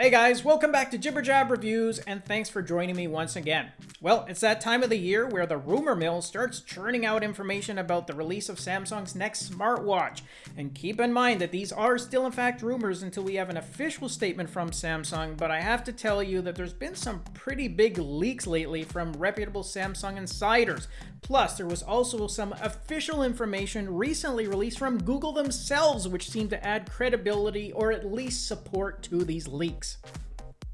Hey guys, welcome back to Jibber Jab Reviews, and thanks for joining me once again. Well, it's that time of the year where the rumor mill starts churning out information about the release of Samsung's next smartwatch. And keep in mind that these are still in fact rumors until we have an official statement from Samsung, but I have to tell you that there's been some pretty big leaks lately from reputable Samsung insiders. Plus, there was also some official information recently released from Google themselves, which seemed to add credibility or at least support to these leaks.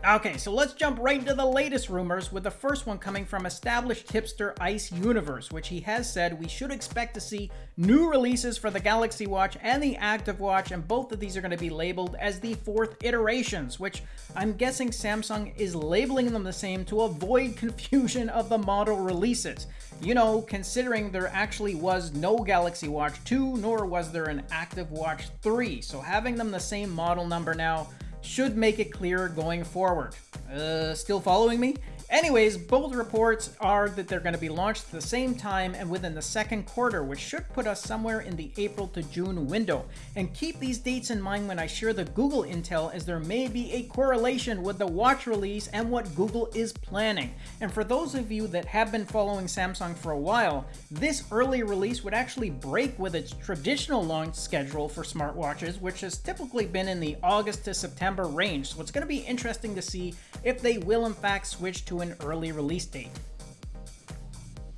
Okay, so let's jump right into the latest rumors, with the first one coming from established hipster Ice Universe, which he has said we should expect to see new releases for the Galaxy Watch and the Active Watch, and both of these are going to be labeled as the fourth iterations, which I'm guessing Samsung is labeling them the same to avoid confusion of the model releases. You know, considering there actually was no Galaxy Watch 2, nor was there an Active Watch 3, so having them the same model number now should make it clearer going forward. Uh, still following me? Anyways, both reports are that they're going to be launched at the same time and within the second quarter, which should put us somewhere in the April to June window. And keep these dates in mind when I share the Google intel as there may be a correlation with the watch release and what Google is planning. And for those of you that have been following Samsung for a while, this early release would actually break with its traditional launch schedule for smartwatches, which has typically been in the August to September range. So it's going to be interesting to see if they will in fact switch to an early release date.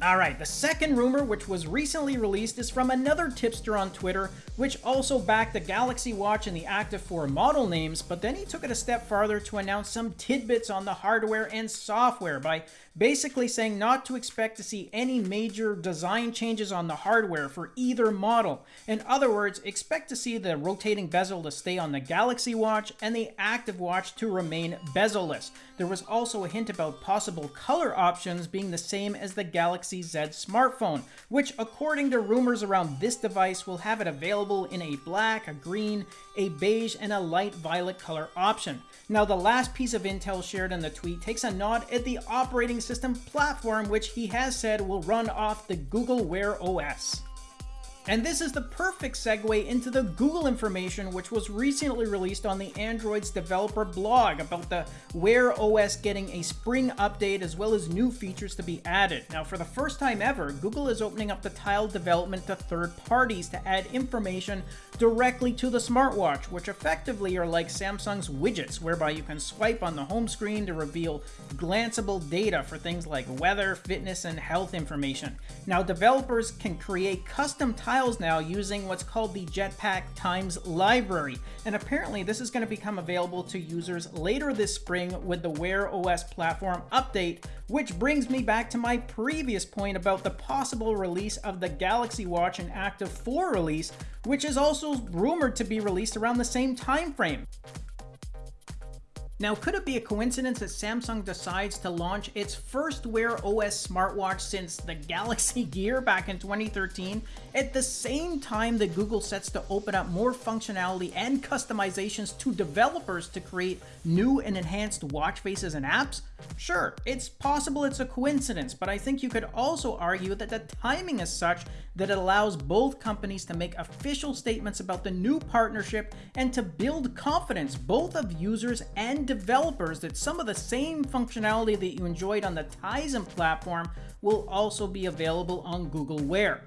Alright, the second rumor, which was recently released, is from another tipster on Twitter, which also backed the Galaxy Watch and the Active 4 model names, but then he took it a step farther to announce some tidbits on the hardware and software by basically saying not to expect to see any major design changes on the hardware for either model. In other words, expect to see the rotating bezel to stay on the Galaxy Watch and the Active Watch to remain bezel-less. There was also a hint about possible color options being the same as the Galaxy Z smartphone, which according to rumors around this device will have it available in a black, a green, a beige, and a light violet color option. Now the last piece of intel shared in the tweet takes a nod at the operating system platform which he has said will run off the Google Wear OS. And this is the perfect segue into the Google information which was recently released on the Android's developer blog about the Wear OS getting a spring update as well as new features to be added. Now for the first time ever, Google is opening up the tile development to third parties to add information directly to the smartwatch, which effectively are like Samsung's widgets, whereby you can swipe on the home screen to reveal glanceable data for things like weather, fitness, and health information. Now developers can create custom tile files now using what's called the Jetpack Tiles library. And apparently this is going to become available to users later this spring with the Wear OS platform update, which brings me back to my previous point about the possible release of the Galaxy Watch and Active 4 release, which is also rumored to be released around the same time frame. Now, could it be a coincidence that Samsung decides to launch its first Wear OS smartwatch since the Galaxy Gear back in 2013 at the same time that Google sets to open up more functionality and customizations to developers to create new and enhanced watch faces and apps? Sure, it's possible it's a coincidence, but I think you could also argue that the timing is such that it allows both companies to make official statements about the new partnership and to build confidence both of users and developers that some of the same functionality that you enjoyed on the Tizen platform will also be available on Google Wear.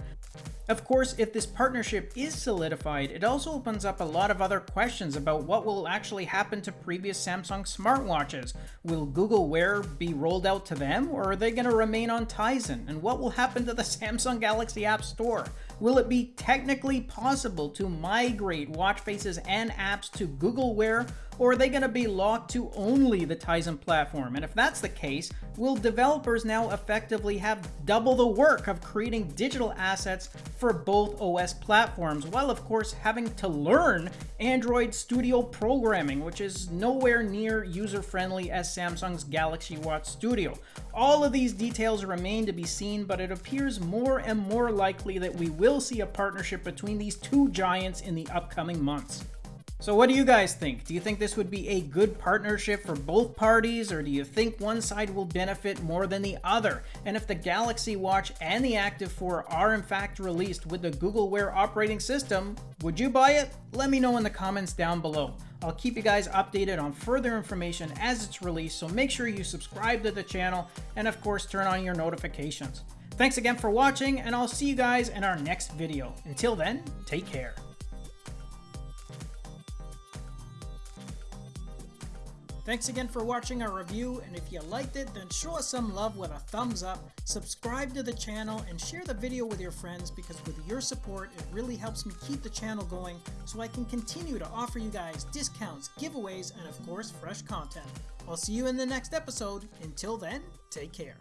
Of course, if this partnership is solidified, it also opens up a lot of other questions about what will actually happen to previous Samsung smartwatches. Will Google Wear be rolled out to them, or are they going to remain on Tizen? And what will happen to the Samsung Galaxy App Store? Will it be technically possible to migrate watch faces and apps to Google Wear, or are they going to be locked to only the Tizen platform? And if that's the case, will developers now effectively have double the work of creating digital assets for both OS platforms, while of course having to learn Android Studio programming, which is nowhere near user-friendly as Samsung's Galaxy Watch Studio. All of these details remain to be seen, but it appears more and more likely that we will see a partnership between these two giants in the upcoming months. So what do you guys think? Do you think this would be a good partnership for both parties, or do you think one side will benefit more than the other? And if the Galaxy Watch and the Active 4 are in fact released with the Google Wear operating system, would you buy it? Let me know in the comments down below. I'll keep you guys updated on further information as it's released, so make sure you subscribe to the channel and of course turn on your notifications. Thanks again for watching, and I'll see you guys in our next video. Until then, take care. Thanks again for watching our review, and if you liked it, then show us some love with a thumbs up, subscribe to the channel, and share the video with your friends because with your support, it really helps me keep the channel going so I can continue to offer you guys discounts, giveaways, and of course, fresh content. I'll see you in the next episode. Until then, take care.